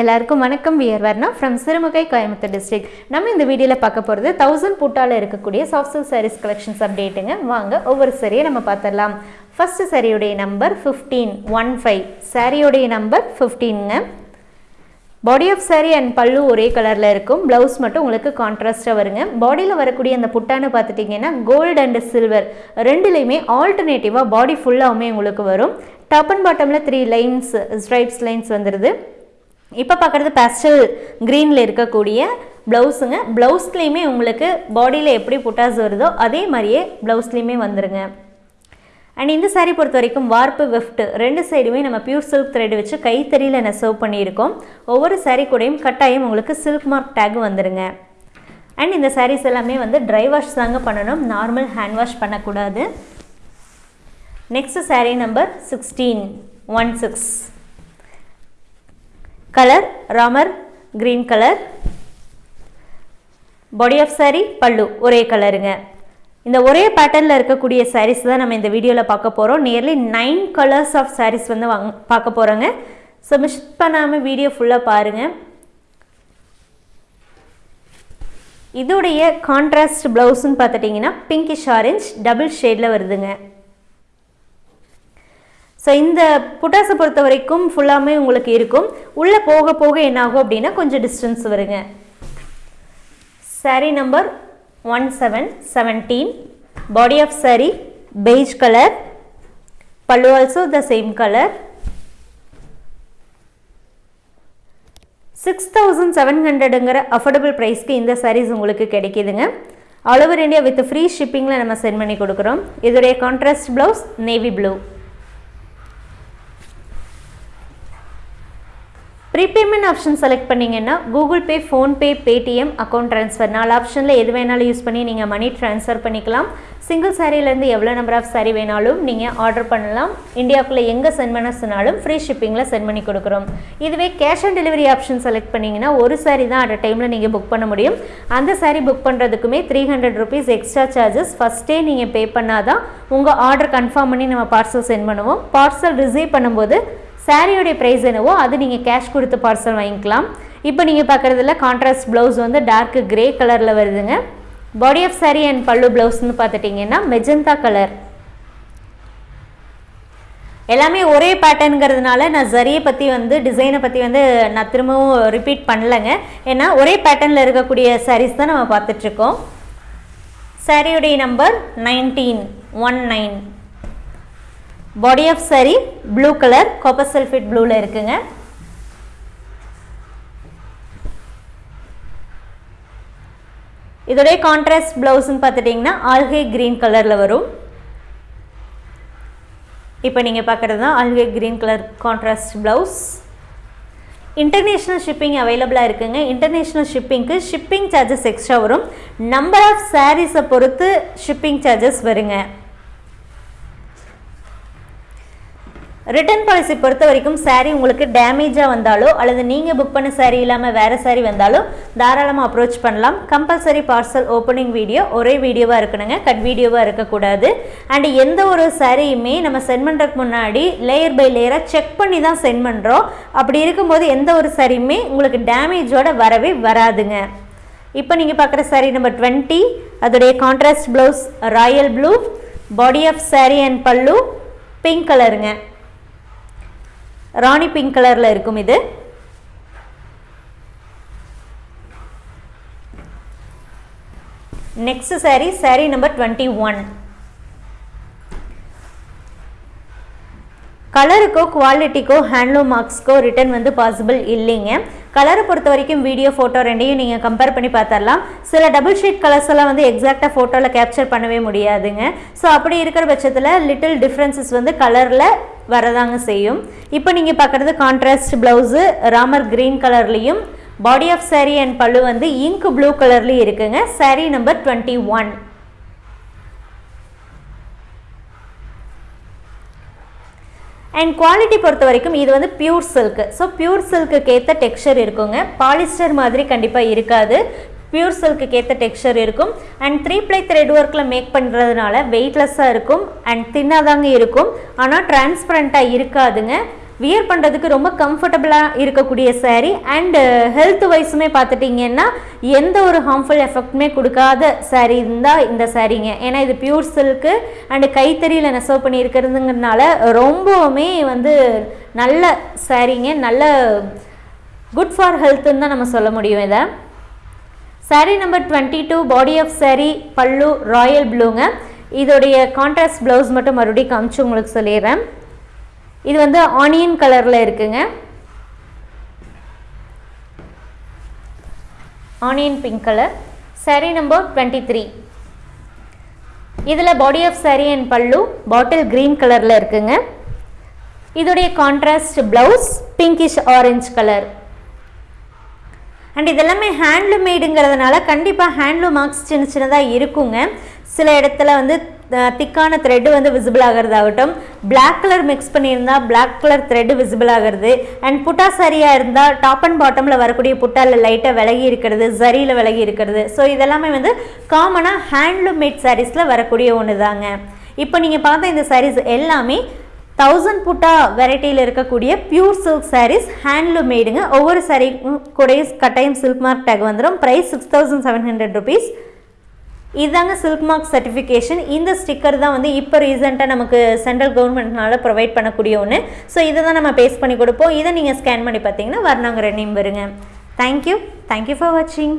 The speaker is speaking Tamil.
எல்லாருக்கும் வணக்கம். We're Varna from Sirumugai Coimbatore district நம்ம இந்த வீடியோவில் பார்க்க போகிறது தௌசண்ட் புட்டால இருக்கக்கூடிய சாஃப்ட் சில்க் சாரீஸ் கலெக்ஷன்ஸ் அப்டேட்டுங்க வாங்க ஒவ்வொரு சரியை நம்ம பார்த்துடலாம். ஃபர்ஸ்ட் சரியுடைய நம்பர் ஃபிஃப்டீன் ஒன் ஃபைவ் சாரியுடைய number ஃபிஃப்டீனுங்க body of saree and pallu ஒரே கலரில் இருக்கும். ப்ளவுஸ் மட்டும் உங்களுக்கு கான்ட்ராஸ்ட்டாக வருங்க. பாடியில் வரக்கூடிய அந்த புட்டான்னு பார்த்துட்டிங்கன்னா கோல்டு அண்ட் சில்வர் ரெண்டுலேயுமே ஆல்டர்னேட்டிவாக பாடி ஃபுல்லாகவுமே உங்களுக்கு வரும். டாப் அண்ட் பாட்டமில் த்ரீ லைன்ஸ் ஸ்ட்ரைப்ஸ் லைன்ஸ் வந்துடுது இப்போ பார்க்குறது பேஸ்டல் க்ரீனில் இருக்கக்கூடிய ப்ளவுஸுங்க ப்ளவுஸ்லேயுமே உங்களுக்கு பாடியில் எப்படி புட்டாஸ் வருதோ அதே மாதிரியே ப்ளவுஸ்லேயுமே வந்துருங்க. அண்ட் இந்த சாரீ பொறுத்த வரைக்கும் வார்ப்பு வெஃப்ட் ரெண்டு சைடுமே நம்ம பியூர் சில்க் த்ரெட் வச்சு கைத்தறியில் நெசவு பண்ணியிருக்கோம். ஒவ்வொரு சாரீ கூடயும் கட்டாயம் உங்களுக்கு சில்க் மார்க் டேக் வந்துடுங்க அண்ட் இந்த சாரீஸ் எல்லாமே வந்து ட்ரை வாஷ் தாங்க பண்ணணும். நார்மல் ஹேண்ட் வாஷ் பண்ணக்கூடாது. Next saree number sixteen one six colour Ramar green colour body of saree pallu ஒரே கலருங்க இந்த ஒரே பேட்டர்னில் இருக்கக்கூடிய சாரீஸ் தான் நம்ம இந்த வீடியோவில் பார்க்க போகிறோம் nearly nine colours of sarees வந்து வாங்க பார்க்க போகிறோங்க ஸோ மிஸ் பண்ணாமல் வீடியோ ஃபுல்லாக பாருங்கள் இதோடைய கான்ட்ராஸ்ட் ப்ளவுஸ்ன்னு பார்த்துட்டிங்கன்னா பிங்கிஷ் ஆரஞ்ச் டபுள் ஷேடில் வருதுங்க. ஸோ இந்த புட்டாசை பொறுத்த வரைக்கும் ஃபுல்லாமே உங்களுக்கு இருக்கும். உள்ளே போக போக என்னாகும் அப்படின்னா கொஞ்சம் டிஸ்டன்ஸ் வருங்க. Saree number one seven seventeen body of saree beige colour pallu also the same colour six thousand seven ஹண்ட்ரடுங்கிற affordable ப்ரைஸ்க்கு இந்த சாரீஸ் உங்களுக்கு கிடைக்கிதுங்க. All over India with free ஷிப்பிங்கில் நம்ம சென்ட் பண்ணி கொடுக்குறோம். இதோடைய contrast blouse navy blue prepayment option select பண்ணிங்கன்னா Google Pay PhonePe Paytm account transfer நாலு ஆப்ஷனில் எது வேணாலும் யூஸ் பண்ணி நீங்கள் மணி ட்ரான்ஸ்ஃபர் பண்ணிக்கலாம். சிங்கிள் சாரீலேருந்து எவ்வளோ நம்பர் ஆஃப் சாரீ வேணாலும் நீங்கள் ஆர்டர் பண்ணலாம். இந்தியாவுக்குள்ளே எங்கே சென்ட் பண்ண சொன்னாலும் ஃப்ரீ ஷிப்பிங்கில் சென்ட் பண்ணி கொடுக்குறோம். இதுவே cash on delivery option select பண்ணிங்கன்னா ஒரு சாரீ தான் அட் டைமில் நீங்கள் புக் பண்ண முடியும். அந்த saree book பண்ணுறதுக்குமே three hundred rupees extra charges ஃபஸ்ட்டே நீங்கள் பே பண்ணால் தான் உங்கள் ஆர்டர் கன்ஃபார்ம் பண்ணி நம்ம பார்சல் சென்ட் பண்ணுவோம். பார்சல் ரிசீவ் பண்ணும்போது சாரியோடைய ப்ரைஸ் என்னவோ அது நீங்கள் கேஷ் கொடுத்து பார்சல் வாங்கிக்கலாம். இப்போ நீங்கள் பார்க்குறதுல கான்ட்ராஸ்ட் ப்ளவுஸ் வந்து டார்க் கிரே கலரில் வருதுங்க. பாடி ஆஃப் சாரி அண்ட் பல்லு ப்ளவுஸ்னு பார்த்துட்டிங்கன்னா மெஜந்தா கலர் எல்லாமே ஒரே பேட்டர்னுங்கிறதுனால நான் ஜரியை பற்றி வந்து டிசைனை பற்றி வந்து நான் திரும்பவும் ரிப்பீட் பண்ணலைங்க. ஏன்னா ஒரே பேட்டர்னில் இருக்கக்கூடிய சாரீஸ் தான் நம்ம பார்த்துட்ருக்கோம் சாரியுடைய number nineteen one nine body of saree blue colour copper sulphate ப்ளூவில் இருக்குங்க. இதோடைய கான்ட்ராஸ்ட் ப்ளவுஸ்ன்னு பார்த்துட்டிங்கன்னா ஆல்கே க்ரீன் கலரில் வரும். இப்போ நீங்கள் பார்க்குறது தான் algae green colour contrast blouse international shipping அவைலபிளாக இருக்குங்க. இன்டர்நேஷ்னல் ஷிப்பிங்க்கு ஷிப்பிங் சார்ஜஸ் எக்ஸ்ட்ரா வரும். நம்பர் ஆஃப் சாரீஸை பொறுத்து ஷிப்பிங் சார்ஜஸ் வருங்க. ரிட்டர்ன் பாலிசி பொறுத்த வரைக்கும் சாரீ உங்களுக்கு டேமேஜாக வந்தாலோ அல்லது நீங்கள் புக் பண்ண சாரீ இல்லாமல் வேறு சாரீ வந்தாலோ தாராளமாக அப்ரோச் பண்ணலாம். கம்பல்சரி பார்சல் ஓப்பனிங் வீடியோ ஒரே வீடியோவாக இருக்கணுங்க. கட் வீடியோவாக இருக்கக்கூடாது. அண்ட் எந்த ஒரு சாரியுமே நம்ம சென்ட் பண்ணுறதுக்கு முன்னாடி லேயர் பை லேயராக செக் பண்ணி தான் சென்ட் பண்ணுறோம் அப்படி இருக்கும்போது எந்த ஒரு சாரியுமே உங்களுக்கு டேமேஜோட வரவே வராதுங்க. இப்போ நீங்கள் பார்க்குற சாரீ நம்பர் டுவெண்ட்டி அதோடைய contrast blouse royal blue body of saree and pallu pink கலருங்க ராணி பிங்க் கலரில் இருக்கும் இது. Next saree saree number twenty one கலருக்கோ குவாலிட்டிக்கோ ஹேண்ட்லூம் மார்க்ஸ்க்கோ ரிட்டர்ன் வந்து பாசிபிள் இல்லைங்க. கலரை பொறுத்த வரைக்கும் வீடியோ ஃபோட்டோ ரெண்டையும் நீங்கள் கம்பேர் பண்ணி பார்த்தரலாம் சில டபுள் ஷீட் கலர்ஸ் எல்லாம் வந்து எக்ஸாக்டாக ஃபோட்டோவில் கேப்சர் பண்ணவே முடியாதுங்க. ஸோ அப்படி இருக்கிற பட்சத்தில் லிட்டில் டிஃப்ரென்சஸ் வந்து கலரில் வரதாங்க செய்யும். இப்போ நீங்கள் பார்க்குறது கான்ட்ராஸ்ட் ப்ளவுஸு ராமர் க்ரீன் கலர்லேயும் பாடி ஆஃப் சாரீ அண்ட் பல்லு வந்து இங்க் ப்ளூ கலர்லேயும் இருக்குங்க. Saree number twenty one and quality பொறுத்த வரைக்கும் இது வந்து பியூர் சில்க் ஸோ பியூர் சில்க்குக்கு ஏற்ற டெக்ஸ்சர் இருக்குங்க. பாலிஸ்டர் மாதிரி கண்டிப்பாக இருக்காது. பியூர் சில்க்கு ஏற்ற டெக்ஸ்சர் இருக்கும். அண்ட் த்ரீ ப்ளை த்ரெட் ஒர்க்கில் மேக் பண்ணுறதுனால வெயிட்லெஸ்ஸாக இருக்கும். அண்ட் தின்னாதாங்க இருக்கும். ஆனால் டிரான்ஸ்பரண்ட்டாக இருக்காதுங்க. வியர் பண்ணுறதுக்கு ரொம்ப கம்ஃபர்டபுளாக இருக்கக்கூடிய சேரீ அண்டு ஹெல்த் uh, வைஸுமே பார்த்துட்டிங்கன்னா எந்த ஒரு ஹார்ம்ஃபுல் எஃபெக்ட்டுமே கொடுக்காத சேரீ இருந்தால் இந்த சாரீங்க ஏன்னா இது பியூர் சில்க்கு அண்டு கைத்தறியில் நெசவு பண்ணியிருக்கிறதுங்கிறதுனால ரொம்பவுமே வந்து நல்ல சாரீங்க நல்ல குட் ஃபார் ஹெல்த்துன்னு தான் நம்ம சொல்ல முடியும் இதை. Saree number twenty two body of saree pallu royal ப்ளூங்க இதோடைய கான்ட்ராஸ்ட் ப்ளவுஸ் மட்டும் மறுபடியும் காமிச்சு உங்களுக்கு சொல்லிடுறேன். இது வந்து ஆனியன் கலரில் இருக்குங்க. Onion pink colour. Saree number twenty three இதில் பாடி ஆஃப் சாரீ அண்ட் பல்லு பாட்டில் க்ரீன் கலரில் இருக்குங்க. இதோடைய contrast blouse pinkish orange colour. And இதெல்லாமே ஹேண்ட்லூம் மேடுங்கிறதுனால கண்டிப்பாக ஹேண்ட்லூம் மார்க்ஸ் சின்ன சின்னதாக இருக்குங்க. சில இடத்துல வந்து திக்கான த்ரெட்டு வந்து விசிபிள் ஆகிறதாகட்டும். பிளாக் கலர் மிக்ஸ் பண்ணியிருந்தால் பிளாக் கலர் த்ரெட்டு விசிபிள் ஆகிறது. அண்ட் புட்டா சரியாக இருந்தால் டாப் அண்ட் பாட்டமில் வரக்கூடிய புட்டாவில் லைட்டாக விலகி இருக்கிறது சரியில் விலகி இருக்கிறது. ஸோ இதெல்லாமே வந்து காமனாக ஹேண்ட்லூம் மேட் சாரீஸில் வரக்கூடிய ஒன்று தாங்க இப்போ நீங்கள் பார்த்த இந்த சாரீஸ் எல்லாமே தௌசண்ட் புட்டா வெரைட்டியில் இருக்கக்கூடிய பியூர் சில்க் சாரீஸ் ஹேண்ட்லூம் மேடுங்க ஒவ்வொரு சாரீ கூட கட்டாயம் சில்க் மார்க் டேக் வந்துடும் price six thousand seven hundred rupees இதுதாங்க சில்க் மார்க் சர்டிஃபிகேஷன் இந்த ஸ்டிக்கர் தான் வந்து இப்போ ரீசெண்டாக நமக்கு சென்ட்ரல் கவர்மெண்ட்னால ப்ரொவைட் பண்ணக்கூடிய ஒன்று ஸோ இதை தான் நம்ம பேஸ்ட் பண்ணி கொடுப்போம். இதை நீங்கள் ஸ்கேன் பண்ணி பார்த்தீங்கன்னா வர்ணாங்கிற நேம் வருங்க. Thank you thank you for வாட்சிங்